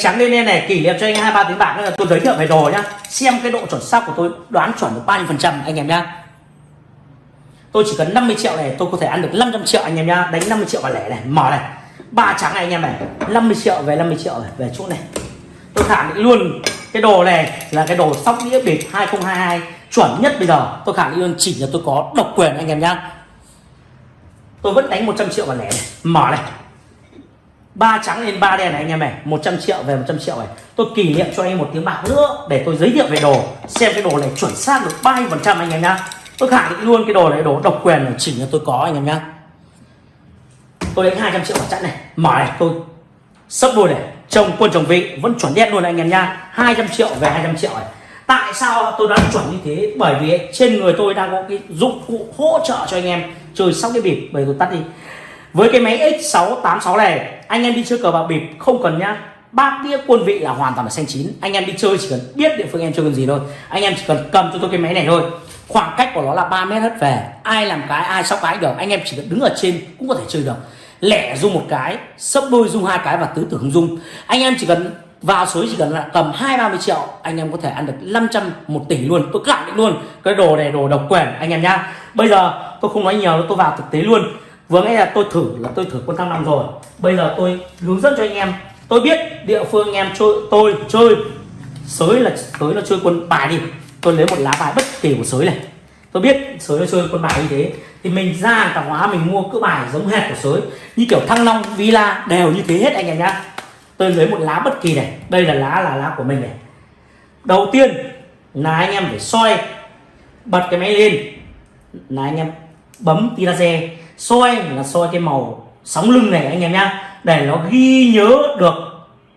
trắng lên lên này, kỷ niệm cho anh hai, ba tiếng bạc là tôi giới thiệu về đồ nhá. Xem cái độ chuẩn xác của tôi, đoán chuẩn được bao nhiêu phần trăm, anh em nhá. Tôi chỉ cần 50 triệu này, tôi có thể ăn được 500 triệu, anh em nhá. Đánh 50 triệu vào lẻ này, mở này. Ba trắng này, anh em này. 50 triệu về 50 triệu này, về chỗ này. Tôi khẳng định luôn, cái đồ này là cái đồ sóc đĩa bịp 2022 chuẩn nhất bây giờ, tôi khẳng định luôn, chỉ là tôi có độc quyền, anh em nhá. Tôi vẫn đánh 100 triệu vào lẻ này, mở này ba trắng lên ba đen này, anh em này. 100 triệu về 100 triệu này. Tôi kỷ niệm cho anh một tiếng bạc nữa để tôi giới thiệu về đồ. Xem cái đồ này chuẩn xác được bao nhiêu phần trăm anh em nhá. Tôi khẳng định luôn cái đồ này, đồ độc quyền này chỉ là tôi có, anh em nhá. Tôi đánh 200 triệu vào chặn này. Mở này, tôi sấp đôi này. Chồng quân chồng vị, vẫn chuẩn đen luôn này, anh em nhá. 200 triệu về 200 triệu này. Tại sao tôi đã chuẩn như thế? Bởi vì trên người tôi đang có cái dụng cụ hỗ trợ cho anh em. Chơi sóc cái bịp bởi tôi tắt đi với cái máy X686 này, anh em đi chơi cờ bạc bịp không cần nhá. Bát đĩa quân vị là hoàn toàn là xanh chín. Anh em đi chơi chỉ cần biết địa phương em chơi cần gì thôi. Anh em chỉ cần cầm cho tôi cái máy này thôi. Khoảng cách của nó là 3 mét hết về. Ai làm cái, ai sóc cái được. Anh em chỉ cần đứng ở trên cũng có thể chơi được. Lẻ dung một cái, sấp đôi dung hai cái và tứ tưởng dung. Anh em chỉ cần vào suối chỉ cần là cầm hai, ba mươi triệu, anh em có thể ăn được 500 một tỷ luôn. Tôi khẳng định luôn, cái đồ này đồ độc quyền, anh em nhá. Bây giờ tôi không nói nhiều, tôi vào thực tế luôn vừa nãy là tôi thử, là tôi thử quân thăng long rồi. Bây giờ tôi hướng dẫn cho anh em. Tôi biết địa phương anh em chơi, tôi chơi. Sới là, sới nó chơi quân bài đi. Tôi lấy một lá bài bất kỳ của sới này. Tôi biết sới nó chơi quân bài như thế. Thì mình ra tạp hóa, mình mua cỡ bài giống hệt của sới. Như kiểu thăng long, villa đều như thế hết anh em nhá. Tôi lấy một lá bất kỳ này. Đây là lá là lá của mình này. Đầu tiên, là anh em phải soi, bật cái máy lên. Là anh em bấm tia laser soi, là soi cái màu sóng lưng này, anh em nhá. Để nó ghi nhớ được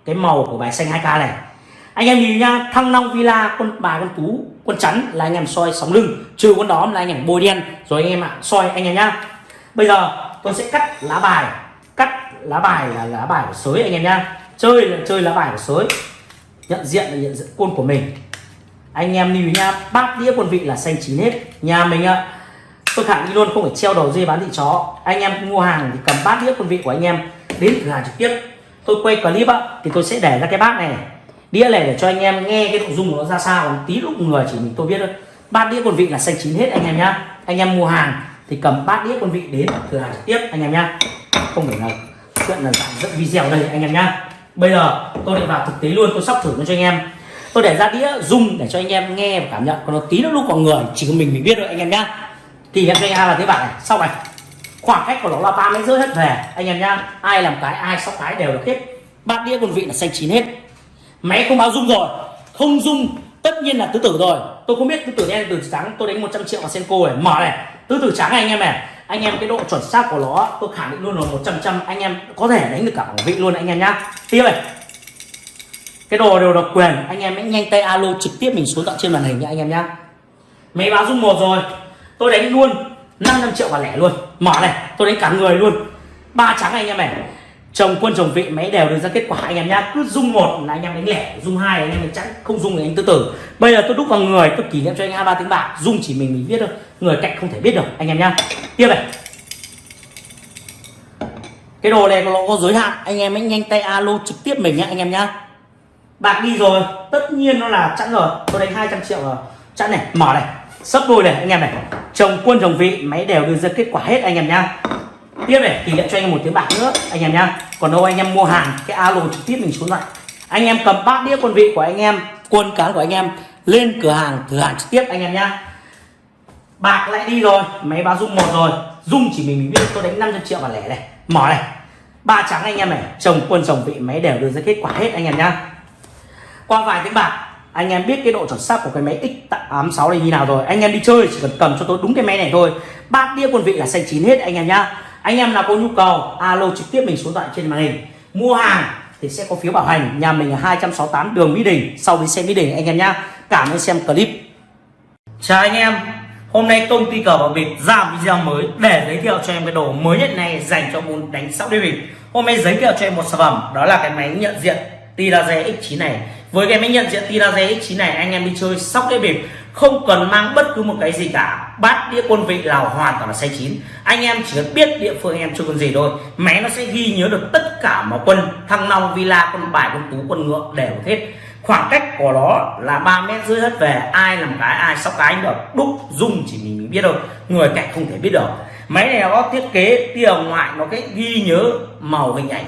cái màu của bài xanh 2k này. Anh em nhìn nhá, thăng long villa, con bài con tú con chắn là anh em soi sóng lưng. Trừ con đóm là anh em bôi đen. Rồi anh em ạ, soi, anh em nhá. Bây giờ tôi sẽ cắt lá bài. Cắt lá bài là lá bài của sới, anh em nhá. Chơi là chơi lá bài của sới. Nhận diện là nhận diện quân của mình. Anh em lưu ý nhá, bát đĩa quân vị là xanh chín hết. Nhà mình ạ tôi khẳng định luôn, không phải treo đầu dây bán thịt chó. Anh em mua hàng thì cầm bát đĩa quân vị của anh em, đến cửa hàng trực tiếp. Tôi quay clip á, thì tôi sẽ để ra cái bát này đĩa này để cho anh em nghe cái nội dung của nó ra sao tí lúc người chỉ mình tôi biết thôi. Bát đĩa quân vị là xanh chín hết anh em nhá. Anh em mua hàng thì cầm bát đĩa quân vị đến cửa hàng trực tiếp, anh em nhá. Không phải là chuyện là dạng dẫn video đây, anh em nhá. Bây giờ tôi lại vào thực tế luôn, tôi sắp thử nó cho anh em. Tôi để ra đĩa dung để cho anh em nghe và cảm nhận. Còn nó tí nó lúc còn người chỉ có mình mình biết thôi, anh em nhá thì em cho anh là thế bạn này. Sau này, khoảng cách của nó là ba mét rưỡi hết. Về anh em nhá, ai làm cái, ai sóc cái đều được hết. Bát đĩa quân vị là xanh chín hết. Máy không báo dung rồi. Không dung, tất nhiên là tứ tử rồi. Tôi không biết tứ tử đen, tứ tử trắng, tôi đánh 100 triệu vào senko này mở này, tứ tử trắng này, anh em này. Anh em cái độ chuẩn xác của nó, tôi khẳng định luôn là 100 trăm anh em có thể đánh được cả bảng vị luôn, anh em nhá. Tiếp này. Cái đồ đều độc quyền, anh em hãy nhanh tay alo trực tiếp mình xuống tận trên màn hình nha anh em nhá. Máy báo dung một rồi tôi đánh luôn 500 triệu và lẻ luôn. Mở này, tôi đánh cả người luôn. Ba trắng anh em này. Chồng quân chồng vị, máy đều đưa ra kết quả anh em nhá. Cứ dung một là anh em đánh lẻ, dung hai anh em đánh chẵn không dung thì anh tư tử. Bây giờ tôi đúc vào người, tôi kỷ niệm cho anh hai ba tiếng bạc. Dung chỉ mình mình biết thôi. Người cạnh không thể biết được, anh em nhá. Tiếp này. Cái đồ này nó có giới hạn. Anh em hãy nhanh tay alo trực tiếp mình nhá, anh em nhá. Bạc đi rồi. Tất nhiên nó là chẵn rồi. Tôi đánh 200 triệu rồi. Chẵn này, mở này sấp đôi này, anh em này. Chồng quân, chồng vị, máy đều đưa ra kết quả hết, anh em nhá. Tiếp này kỷ niệm cho anh em một tiếng bạc nữa, anh em nhá. Còn đâu anh em mua hàng, cái alo trực tiếp mình xuống lại. Anh em cầm bát đĩa quân vị của anh em, quân cán của anh em, lên cửa hàng, thử hàng trực tiếp, anh em nhá. Bạc lại đi rồi, máy báo dung một rồi. Dung chỉ mình mình biết, tôi đánh 500 triệu và lẻ này. Mở này. Ba trắng anh em này, chồng quân, chồng vị, máy đều đưa ra kết quả hết, anh em nhá. Qua vài tiếng bạc anh em biết cái độ chuẩn xác của cái máy X86 này như nào rồi. Anh em đi chơi chỉ cần cầm cho tôi đúng cái máy này thôi. Bát đĩa quân vị là xanh chín hết anh em nhá. Anh em nào có nhu cầu, alo trực tiếp mình xuống thoại trên màn hình. Mua hàng thì sẽ có phiếu bảo hành. Nhà mình là 268 đường Mỹ Đình, sau đi xem Mỹ Đình anh em nhá. Cảm ơn xem clip. Chào anh em. Hôm nay công ty cờ bạc việt ra một video mới để giới thiệu cho em cái đồ mới nhất này dành cho môn đánh sóc đi bịp hôm nay giới thiệu cho em một sản phẩm, đó là cái máy nhận diện tia laser X9 này với cái máy nhận diện tia X9 này anh em đi chơi sóc đĩa bịp không cần mang bất cứ một cái gì cả. Bát đĩa quân vị là hoàn toàn là xay chín. Anh em chỉ cần biết địa phương anh em chơi con gì thôi. Máy nó sẽ ghi nhớ được tất cả mọi quân thăng long villa quân bài quân tú quân ngựa đều hết. Khoảng cách của nó là 3 mét rưỡi hết về ai làm cái ai sóc cái được. Đúc dung chỉ mình, mới biết thôi. Người cạnh không thể biết được. Máy này nó thiết kế tia ngoại nó cái ghi nhớ màu hình ảnh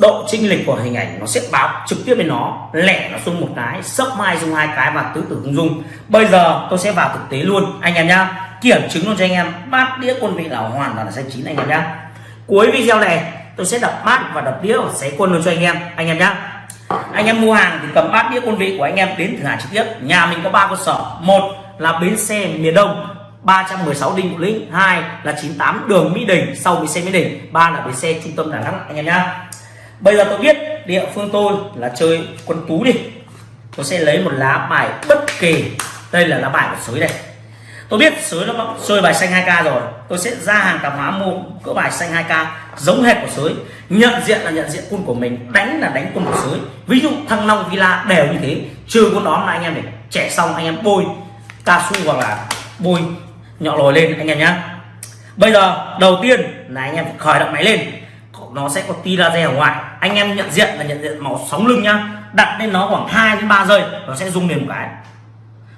độ chênh lệch của hình ảnh nó sẽ báo trực tiếp lên nó lẻ nó dùng một cái, sấp mai dùng hai cái và tứ tử không dùng bây giờ tôi sẽ vào thực tế luôn, anh em nhá. Kiểm chứng luôn cho anh em, bát đĩa quân vị là hoàn toàn là xanh chín anh em nhá. Cuối video này, tôi sẽ đập bát và đập đĩa và xé quân luôn cho anh em anh em nhá. Anh em mua hàng thì cầm bát đĩa quân vị của anh em đến thử hàng trực tiếp. Nhà mình có ba cơ sở. Một là bến xe miền đông 316 Đinh Bộ Lĩnh hai là 98 đường Mỹ Đình, sau bến xe Mỹ Đình, ba là bến xe trung tâm Đà Nẵng, anh em nhá. Bây giờ tôi biết địa phương tôi là chơi quân tú đi. Tôi sẽ lấy một lá bài bất kỳ. Đây là lá bài của sới đây. Tôi biết sới nó chơi bài xanh 2k rồi. Tôi sẽ ra hàng tạp hóa mua cỡ bài xanh 2k giống hệt của sới. Nhận diện là nhận diện quân của mình, đánh là đánh quân của sới. Ví dụ thăng long, villa đều như thế. Trừ quân đó là anh em để trẻ xong, anh em bôi cao su hoặc là bôi nhỏ lồi lên, anh em nhá. Bây giờ, đầu tiên là anh em phải khởi động máy lên. Nó sẽ có tia laser ở ngoài. Anh em nhận diện là nhận diện màu sóng lưng nhá. Đặt lên nó khoảng 2 đến 3 giây, nó sẽ rung liền một cái.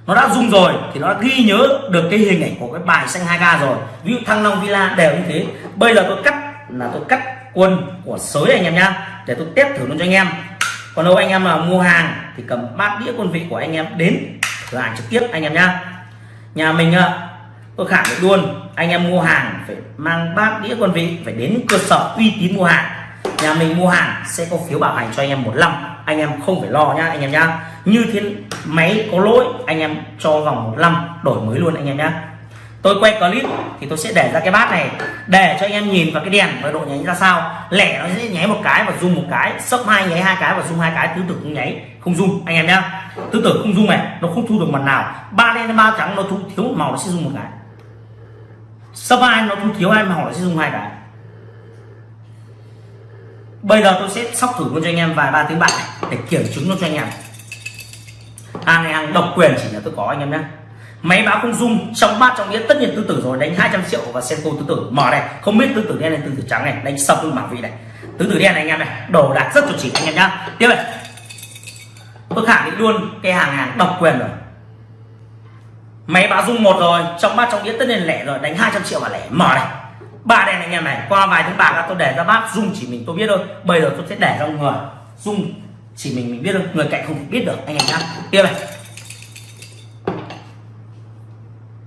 Nó đã rung rồi thì nó đã ghi nhớ được cái hình ảnh của cái bài xanh 2k rồi. Ví dụ thăng long villa đều như thế. Bây giờ tôi cắt là tôi cắt quân của sới anh em nhá, để tôi test thử luôn cho anh em. Còn đâu anh em mà mua hàng thì cầm bát đĩa quân vị của anh em đến thử hàng trực tiếp anh em nhá. Nhà mình à, tôi khẳng định luôn, anh em mua hàng phải mang bát đĩa quân vị, phải đến cơ sở uy tín mua hàng. Nhà mình mua hàng sẽ có phiếu bảo hành cho anh em một năm. Anh em không phải lo nhá, anh em nhá. Như thế máy có lỗi, anh em cho vòng một năm, đổi mới luôn anh em nhá. Tôi quay clip thì tôi sẽ để ra cái bát này, để cho anh em nhìn vào cái đèn và độ nháy ra sao. Lẻ nó sẽ nháy một cái và zoom một cái, sấp hai nháy hai cái và zoom hai cái tứ tử không nháy, không zoom, anh em nhá. Tứ tử không zoom này, nó không thu được mặt nào. Ba đen ba trắng nó thu, thiếu một màu nó sẽ zoom một cái sắp ai nó không thiếu ai mà hỏi sẽ dùng hai cái. Bây giờ tôi sẽ sóc thử luôn cho anh em vài ba tiếng bạc để kiểm chứng luôn cho anh em. Hàng này hàng độc quyền chỉ là tôi có, anh em nhé. Máy báo không dung trong bát trong nghĩa tất nhiên tư tử rồi, đánh 200 triệu và xem cô tứ tử mở này, không biết tứ tử đen này tứ tử trắng này, đánh sập luôn bảo vị này. Tứ tử đen này, anh em này, đồ đạc rất chuẩn chỉ, anh em nhá. Tiếp này. Tôi khẳng định luôn, cái hàng hàng độc quyền rồi máy báo dung một rồi, trong bát trong đĩa tất nhiên lẻ rồi, đánh 200 triệu và lẻ. Mở này. Ba đèn anh em này, qua vài tiếng bạc tôi để ra bát dung chỉ mình tôi biết thôi. Bây giờ tôi sẽ để ra người. Dung chỉ mình mình biết thôi, người cạnh không biết được, anh em nhá. Tiếp này.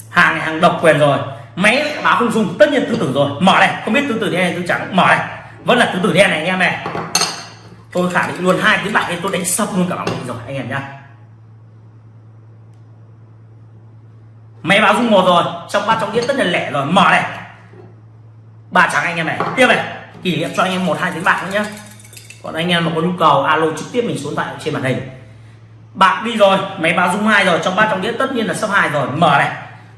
Hàng này hàng độc quyền rồi. Máy báo không dùng tất nhiên tứ tử rồi. Mở này, không biết tứ tử đen hay tứ trắng. Mở này. Vẫn là tứ tử đen này anh em này. Tôi khẳng định luôn, hai tiếng bạc tôi đánh sập luôn cả bảng rồi, anh em nhá. Máy báo dung một rồi, trong ba trong đĩa tất là lẻ rồi. Mở này. Ba trắng anh em này. Tiếp này. Kỷ niệm cho anh em một, hai tiếng bạc nữa nhé còn anh em mà có nhu cầu, alo trực tiếp mình xuống tại trên màn hình. Bạc đi rồi, máy báo dung hai rồi, trong ba trong đĩa tất nhiên là sắp hai rồi. Mở này.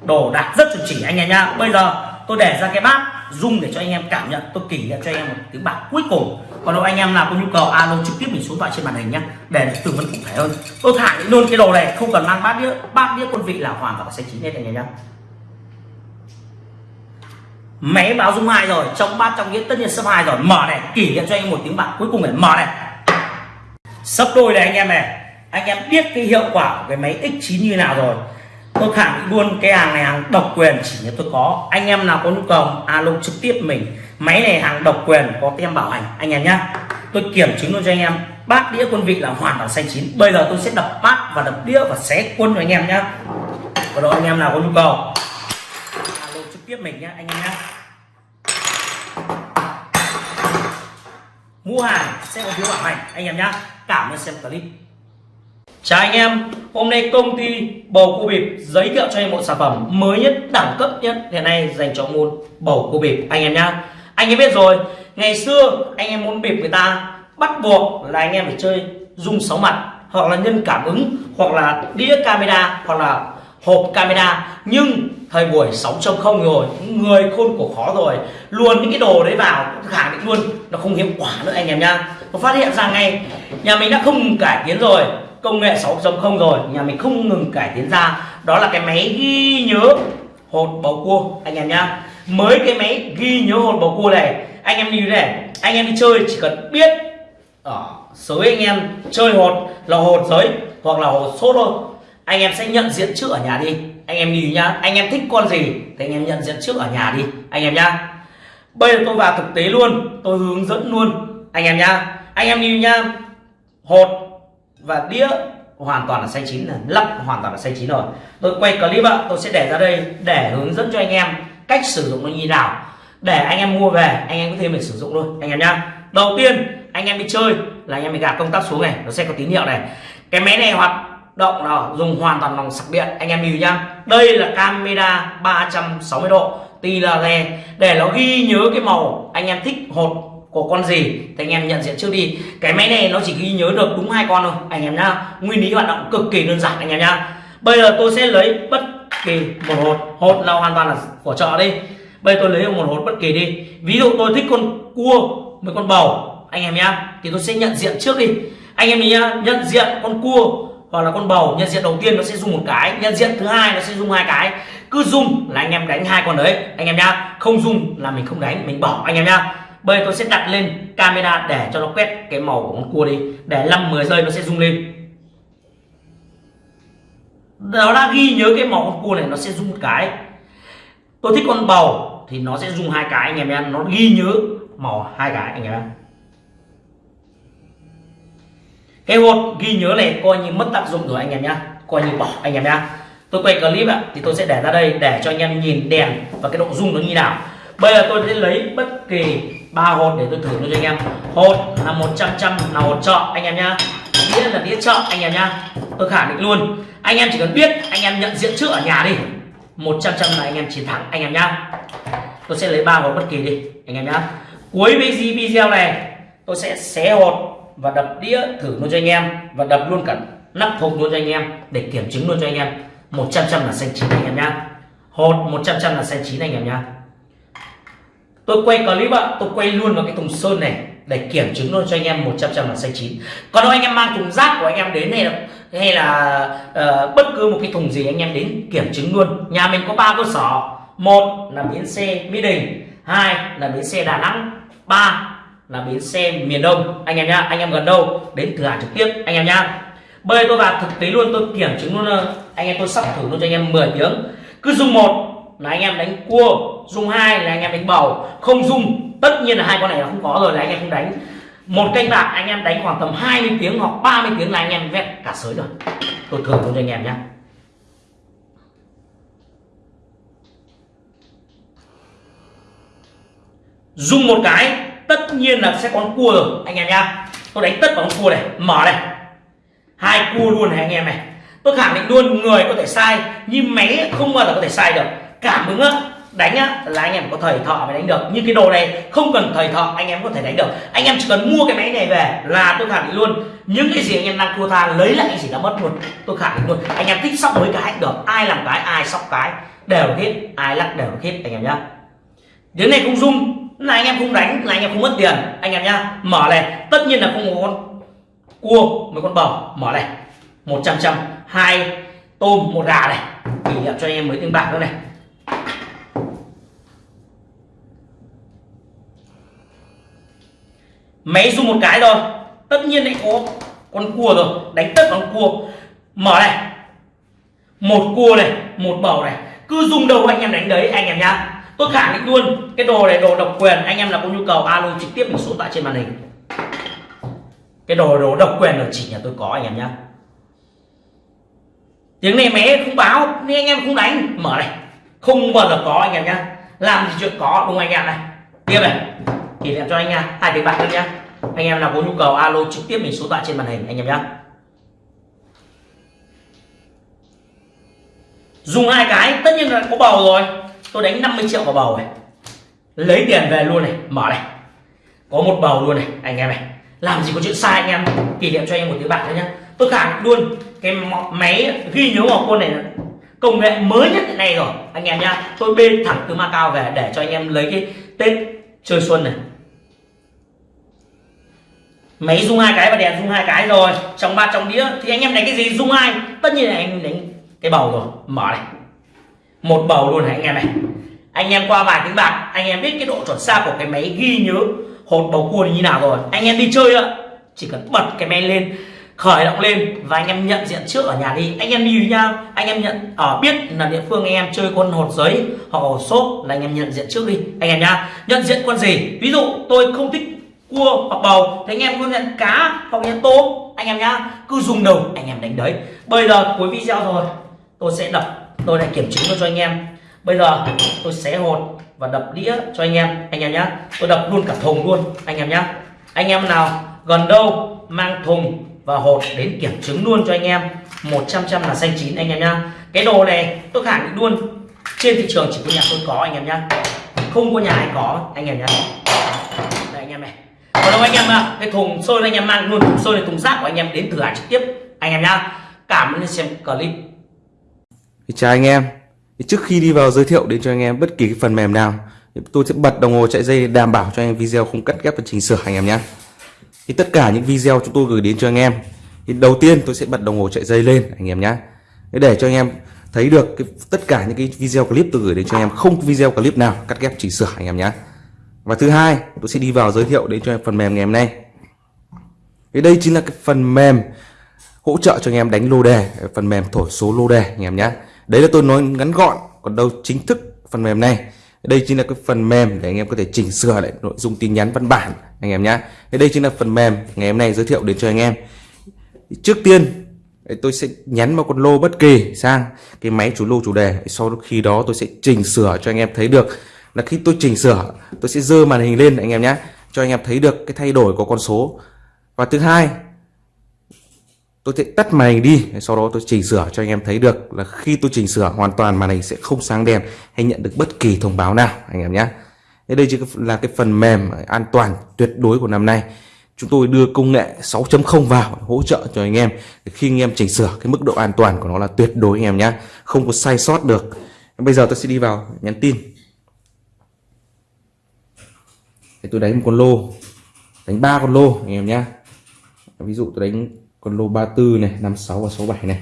Đồ đạc rất chuẩn chỉ anh em nhá. Bây giờ tôi để ra cái bát dung để cho anh em cảm nhận. Tôi kỷ niệm cho anh em một tiếng bạc cuối cùng còn đâu anh em nào có nhu cầu, alo trực tiếp mình xuống thoại trên màn hình nhé để tư vấn cụ thể hơn. Tôi thả luôn cái đồ này, không cần mang bát đĩa bát đĩa quân vị là hoàn toàn sẽ chín hết anh em nhé máy báo dung hai rồi, trong bát trong nghĩa tất nhiên sấp hai rồi. Mở này, kỷ niệm cho anh một tiếng bạc cuối cùng này, mở này. Sấp đôi này anh em này. Anh em biết cái hiệu quả của cái máy x9 như nào rồi. Tôi khẳng định luôn, cái hàng này hàng độc quyền, chỉ như tôi có. Anh em nào có nhu cầu, alo trực tiếp mình máy này hàng độc quyền có tem bảo hành. Anh em nhá, tôi kiểm chứng luôn cho anh em. Bát đĩa quân vị là hoàn toàn xanh chín. Bây giờ tôi sẽ đập bát và đập đĩa và xé quân cho anh em nhá. Và đó anh em nào có nhu cầu? Alo, trực tiếp mình nhá, anh em nhá. Mua hàng sẽ có phiếu bảo hành, anh em nhá. Cảm ơn xem clip. Chào anh em, hôm nay công ty bầu cua bịp giới thiệu cho anh một sản phẩm mới nhất đẳng cấp nhất hiện nay dành cho môn bầu cua bịp. Anh em nhá anh em biết rồi. Ngày xưa, anh em muốn bịp người ta, bắt buộc là anh em phải chơi dung sáu mặt, hoặc là nhân cảm ứng, hoặc là đĩa camera, hoặc là hộp camera. Nhưng thời buổi 6.0 rồi, người khôn cổ khó rồi. Luôn những cái đồ đấy vào, khẳng định luôn, nó không hiệu quả nữa anh em nhá. Nó phát hiện ra ngay, nhà mình đã không cải tiến rồi, công nghệ 6.0 rồi, nhà mình không ngừng cải tiến ra. Đó là cái máy ghi nhớ hột bầu cua, anh em nhá mới cái máy ghi nhớ hồn bầu cua này. Anh em đi này, anh em đi chơi chỉ cần biết ờ, ở giới anh em chơi hột là hột giới hoặc là hột số thôi. Anh em sẽ nhận diện trước ở nhà đi. Anh em đi nhá, anh em thích con gì thì anh em nhận diện trước ở nhà đi, anh em nhá. Bây giờ tôi vào thực tế luôn, tôi hướng dẫn luôn, anh em nhá. Anh em đi nhá, hột và đĩa hoàn toàn là xay chín là lắp hoàn toàn là xay chín rồi. Tôi quay clip ạ, tôi sẽ để ra đây để hướng dẫn cho anh em cách sử dụng nó như nào để anh em mua về anh em có thêm để sử dụng luôn anh em nhá đầu tiên anh em đi chơi là anh em bị gạt công tắc xuống này nó sẽ có tín hiệu này cái máy này hoạt động là dùng hoàn toàn bằng sạc điện anh em lưu nhá đây là camera 360 độ tì là lè để nó ghi nhớ cái màu anh em thích hột của con gì thì anh em nhận diện trước đi cái máy này nó chỉ ghi nhớ được đúng hai con thôi anh em nhá nguyên lý hoạt động cực kỳ đơn giản anh em nhá bây giờ tôi sẽ lấy bất kỳ, một hột. Hột là hoàn toàn là của chợ đi. Bây giờ tôi lấy một hột bất kỳ đi. Ví dụ tôi thích con cua với con bầu. Anh em nhá, thì tôi sẽ nhận diện trước đi. Anh em nhá, nhận diện con cua hoặc là con bầu, nhận diện đầu tiên nó sẽ dùng một cái, nhận diện thứ hai nó sẽ dùng hai cái. Cứ dùng là anh em đánh hai con đấy. Anh em nhá, không dùng là mình không đánh, mình bỏ. Anh em nhá, bây giờ tôi sẽ đặt lên camera để cho nó quét cái màu của con cua đi. Để 5 10 giây nó sẽ rung lên nó đã ghi nhớ cái màu con cua này, nó sẽ rung một cái. Tôi thích con bầu thì nó sẽ dùng hai cái, anh em nhé. Nó ghi nhớ màu hai cái, anh em cái hột ghi nhớ này coi như mất tác dụng rồi, anh em nhá coi như bỏ anh em nhá tôi quay clip ạ, thì tôi sẽ để ra đây để cho anh em nhìn đèn và cái độ rung nó như nào. Bây giờ tôi sẽ lấy bất kỳ ba hột để tôi thử nó cho anh em. Hột là 100 trăm là hột chợ, anh em nhá đĩa là đĩa chợ, anh em nhá tôi khẳng định luôn anh em chỉ cần biết anh em nhận diện trước ở nhà đi 100 trăm là anh em chiến thắng anh em nhá tôi sẽ lấy ba hộp bất kỳ đi anh em nhá cuối video này tôi sẽ xé hột và đập đĩa thử luôn cho anh em và đập luôn cả nắp hộp luôn cho anh em để kiểm chứng luôn cho anh em 100 trăm là xanh chín anh em nhá hột 100 trăm là xanh chín anh em nhá tôi quay clip ạ tôi quay luôn vào cái thùng sơn này để kiểm chứng luôn cho anh em 100 trăm là xanh chín còn nếu anh em mang thùng rác của anh em đến này là hay là uh, bất cứ một cái thùng gì anh em đến kiểm chứng luôn. Nhà mình có ba cơ sở. Một là bến xe mỹ đình hai là bến xe đà nẵng ba là bến xe miền đông. Anh em nhá anh em gần đâu đến thử hàng trực tiếp anh em nhá. Bây tôi vào thực tế luôn tôi kiểm chứng luôn ờ, anh em tôi sắp thử luôn cho anh em 10 tiếng cứ dùng một là anh em đánh cua dùng hai là anh em đánh bầu. Không dùng tất nhiên là hai con này là không có rồi là anh em không đánh một canh bạc, anh em đánh khoảng tầm 20 tiếng hoặc 30 tiếng là anh em vét cả sới rồi. Tôi thử luôn cho anh em nhé dùng một cái, tất nhiên là sẽ có cua rồi, anh em nhá. Tôi đánh tất vào con cua này, mở này. Hai cua luôn này, anh em này. Tôi khẳng định luôn, người có thể sai, nhưng máy không bao giờ có thể sai được. Cảm ứng á đánh á là anh em có thầy thợ mới đánh được. Như cái đồ này, không cần thầy thợ anh em có thể đánh được. Anh em chỉ cần mua cái máy này về là tôi khẳng định luôn. Những cái gì anh em đang thua tha, lấy lại cái gì đã mất luôn, tôi khẳng định luôn. Anh em thích sóc mấy cái được. Ai làm cái, ai sóc cái. Đều hết ai lắc đều hết anh em nhá. Đến này không dung là anh em không đánh, là anh em không mất tiền, anh em nhá. Mở này, tất nhiên là không có con cua mấy con bò. Mở này 100 trăm hai tôm, một gà này. Kỷ niệm cho anh em mới tiếng bạc nữa này. Máy dùng một cái rồi tất nhiên lại có con cua rồi. Đánh tất con cua. Mở này. Một cua này, một bầu này. Cứ dùng đầu anh em đánh đấy, anh em nhá. Tôi khẳng định luôn, cái đồ này đồ độc quyền, anh em là có nhu cầu alo trực tiếp mình số tại trên màn hình. Cái đồ đồ độc quyền là chỉ nhà tôi có, anh em nhá. Tiếng này mé không báo, nên anh em không đánh. Mở này. Không bao giờ có, anh em nhá. Làm gì chuyện có, đúng anh em này? Tiếp này kỷ niệm cho anh nha. Hai tiếng bạc nữa nhá. Anh em nào có nhu cầu alo trực tiếp mình số thoại trên màn hình, anh em nhá. Dùng hai cái, tất nhiên là có bầu rồi. Tôi đánh 50 triệu vào bầu này. Lấy tiền về luôn này, mở này. Có một bầu luôn này, anh em này. Làm gì có chuyện sai anh em. Kỷ niệm cho anh em một tiếng bạc nữa nhá. Tôi khẳng luôn, cái máy ghi nhớ vào con này công nghệ mới nhất hiện nay rồi, anh em nhá. Tôi bê thẳng từ Macau về để cho anh em lấy cái Tết chơi xuân này máy rung hai cái và đèn rung hai cái rồi. Trong ba trong đĩa. Thì anh em đánh cái gì? Rung hai. Tất nhiên là anh đánh cái bầu rồi. Mở này. Một bầu luôn này anh em này. Anh em qua vài tiếng bạc, anh em biết cái độ chuẩn xác của cái máy ghi nhớ hột bầu cua như nào rồi. Anh em đi chơi ạ. Chỉ cần bật cái máy lên, khởi động lên và anh em nhận diện trước ở nhà đi. Anh em đi với nhau anh em nhận ở biết là địa phương anh em chơi con hột giấy hoặc hột xốp là anh em nhận diện trước đi. Anh em nhá. Nhận diện con gì? Ví dụ tôi không thích cua, hoặc bầu. Thì anh em luôn nhận cá, hoặc nhận tôm. Anh em nhá, cứ dùng đầu, anh em đánh đấy. Bây giờ cuối video rồi, tôi sẽ đập, tôi lại kiểm chứng cho anh em. Bây giờ tôi xé hột và đập đĩa cho anh em. Anh em nhá, tôi đập luôn cả thùng luôn, anh em nhá. Anh em nào gần đâu, mang thùng và hột đến kiểm chứng luôn cho anh em. 100 trăm là xanh chín, anh em nhá. Cái đồ này tôi khẳng định luôn, trên thị trường chỉ có nhà tôi có, anh em nhá. Không có nhà ai có, anh em nhá. Đây, anh em này còn đâu anh em à, cái thùng xôi anh em mang luôn thùng xôi này thùng rác của anh em đến thử hàng trực tiếp. Anh em nhá cảm ơn xem clip. Chào anh em. Trước khi đi vào giới thiệu đến cho anh em bất kỳ cái phần mềm nào Tôi sẽ bật đồng hồ chạy dây đảm bảo cho anh em video không cắt ghép và chỉnh sửa anh em nhé thì tất cả những video chúng tôi gửi đến cho anh em thì đầu tiên tôi sẽ bật đồng hồ chạy dây lên anh em nhé để cho anh em thấy được cái, tất cả những cái video clip tôi gửi đến cho anh em không video clip nào cắt ghép chỉnh sửa anh em nhé và thứ hai, tôi sẽ đi vào giới thiệu đến cho em phần mềm ngày hôm nay. Thì đây chính là cái phần mềm hỗ trợ cho anh em đánh lô đề, phần mềm thổi số lô đề anh em nhé. Đấy là tôi nói ngắn gọn, còn đâu chính thức phần mềm này. Đây chính là cái phần mềm để anh em có thể chỉnh sửa lại nội dung tin nhắn văn bản anh em nhé. Đây chính là phần mềm ngày hôm nay giới thiệu đến cho anh em. Trước tiên tôi sẽ nhắn một con lô bất kỳ sang cái máy chủ lô chủ đề. Sau khi đó tôi sẽ chỉnh sửa cho anh em thấy được là khi tôi chỉnh sửa, tôi sẽ dơ màn hình lên, anh em nhé. Cho anh em thấy được cái thay đổi của con số. Và thứ hai, tôi sẽ tắt màn hình đi, sau đó tôi chỉnh sửa cho anh em thấy được là khi tôi chỉnh sửa, hoàn toàn màn hình sẽ không sáng đèn hay nhận được bất kỳ thông báo nào, anh em nhé. Đây chỉ là cái phần mềm an toàn tuyệt đối của năm nay. Chúng tôi đưa công nghệ 6.0 vào hỗ trợ cho anh em khi anh em chỉnh sửa, cái mức độ an toàn của nó là tuyệt đối, anh em nhé. Không có sai sót được. Bây giờ tôi sẽ đi vào nhắn tin. Thì tôi đánh một con lô. Đánh ba con lô, anh em nhé ví dụ tôi đánh con lô 34 này 56 và 67 này.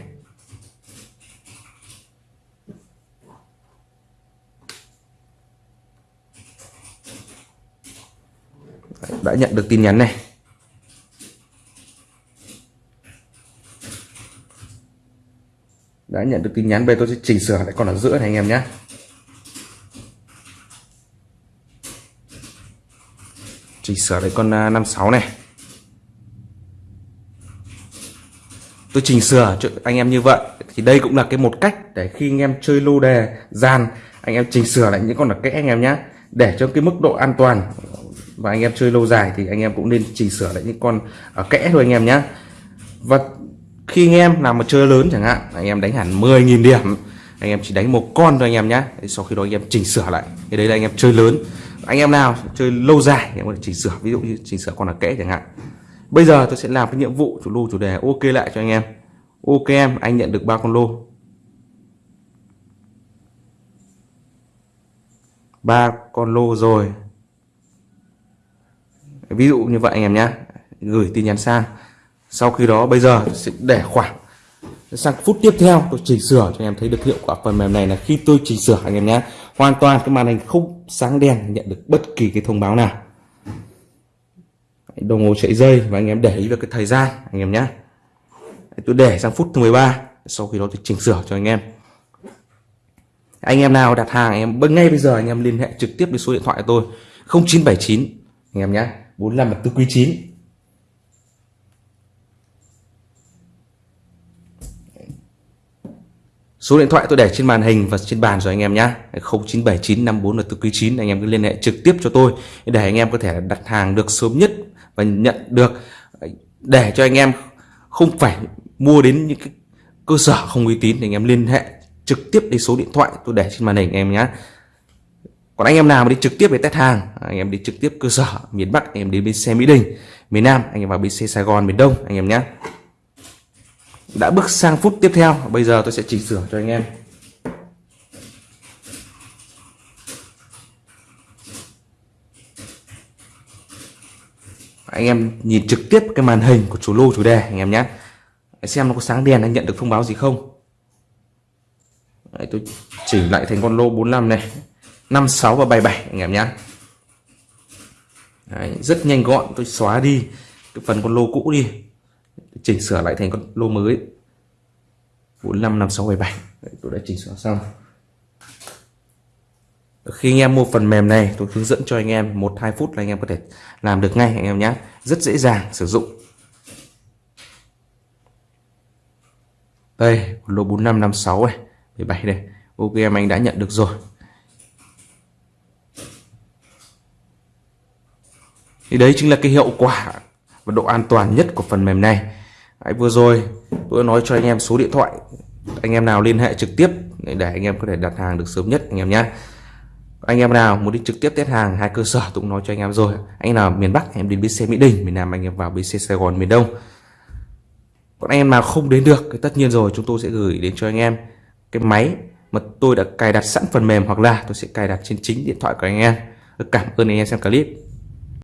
Đã nhận được tin nhắn này. Đã nhận được tin nhắn về tôi sẽ chỉnh sửa lại con ở giữa này, anh em nhé chỉnh sửa lại con 56 này tôi chỉnh sửa cho anh em như vậy thì đây cũng là cái một cách để khi anh em chơi lô đề gian anh em chỉnh sửa lại những con là kẽ anh em nhé để cho cái mức độ an toàn và anh em chơi lâu dài thì anh em cũng nên chỉnh sửa lại những con ở kẽ thôi anh em nhé và khi anh em làm một chơi lớn chẳng hạn anh em đánh hẳn 10.000 điểm anh em chỉ đánh một con thôi anh em nhé sau khi đó anh em chỉnh sửa lại cái đấy là anh em chơi lớn anh em nào chơi lâu dài anh em có thể chỉnh sửa ví dụ như chỉnh sửa con là kẽ chẳng hạn Bây giờ tôi sẽ làm cái nhiệm vụ chủ lô chủ đề ok lại cho anh em. Ok em, anh nhận được ba con lô. ba con lô rồi. Ví dụ như vậy anh em nhé. Gửi tin nhắn sang. Sau khi đó bây giờ tôi sẽ để khoảng sang phút tiếp theo tôi chỉnh sửa cho anh em thấy được hiệu quả phần mềm này là khi tôi chỉnh sửa anh em nhé hoàn toàn cái màn hình không sáng đèn nhận được bất kỳ cái thông báo nào. Đồng hồ chạy dây và anh em để ý vào cái thời gian, anh em nhé tôi để sang phút thứ 13 sau khi đó tôi chỉnh sửa cho anh em. Anh em nào đặt hàng, anh em ngay bây giờ, anh em liên hệ trực tiếp với số điện thoại của tôi 0979 anh em nhé 45 là tư quý 9 Số điện thoại tôi để trên màn hình và trên bàn rồi anh em nhé 0979 54 là tư quý 9 anh em cứ liên hệ trực tiếp cho tôi để anh em có thể đặt hàng được sớm nhất và nhận được. Để cho anh em không phải mua đến những cái cơ sở không uy tín thì anh em liên hệ trực tiếp đến số điện thoại tôi để trên màn hình anh em nhé còn anh em nào mà đi trực tiếp về test hàng, anh em đi trực tiếp cơ sở miền Bắc, anh em đến bên xe Mỹ Đình, miền Nam, anh em vào bên xe Sài Gòn, miền Đông, anh em nhé đã bước sang phút tiếp theo bây giờ tôi sẽ chỉnh sửa cho anh em. Anh em nhìn trực tiếp cái màn hình của chủ lô chủ đề anh em nhé. Xem nó có sáng đèn anh nhận được thông báo gì không. Đấy, tôi chỉnh lại thành con lô 45 này. 56 và 77 anh em nhé. Đấy, rất nhanh gọn tôi xóa đi cái phần con lô cũ đi chỉnh sửa lại thành con lô mới. 45 56 77 Đấy, tôi đã chỉnh sửa xong. Khi anh em mua phần mềm này tôi hướng dẫn cho anh em một hai phút là anh em có thể làm được ngay anh em nhé. Rất dễ dàng sử dụng. Đây lô 4556 này 17 đây. Ok em anh đã nhận được rồi. Thì đấy chính là cái hiệu quả và độ an toàn nhất của phần mềm này. Đấy, vừa rồi tôi nói cho anh em số điện thoại. Anh em nào liên hệ trực tiếp để anh em có thể đặt hàng được sớm nhất anh em nhé. Anh em nào muốn đi trực tiếp test hàng hai cơ sở tôi cũng nói cho anh em rồi. Anh nào miền Bắc em đến bến xe Mỹ Đình miền Nam anh em vào bến xe Sài Gòn miền Đông. Còn anh em nào không đến được thì tất nhiên rồi chúng tôi sẽ gửi đến cho anh em cái máy mà tôi đã cài đặt sẵn phần mềm hoặc là tôi sẽ cài đặt trên chính điện thoại của anh em. Cảm ơn anh em xem clip.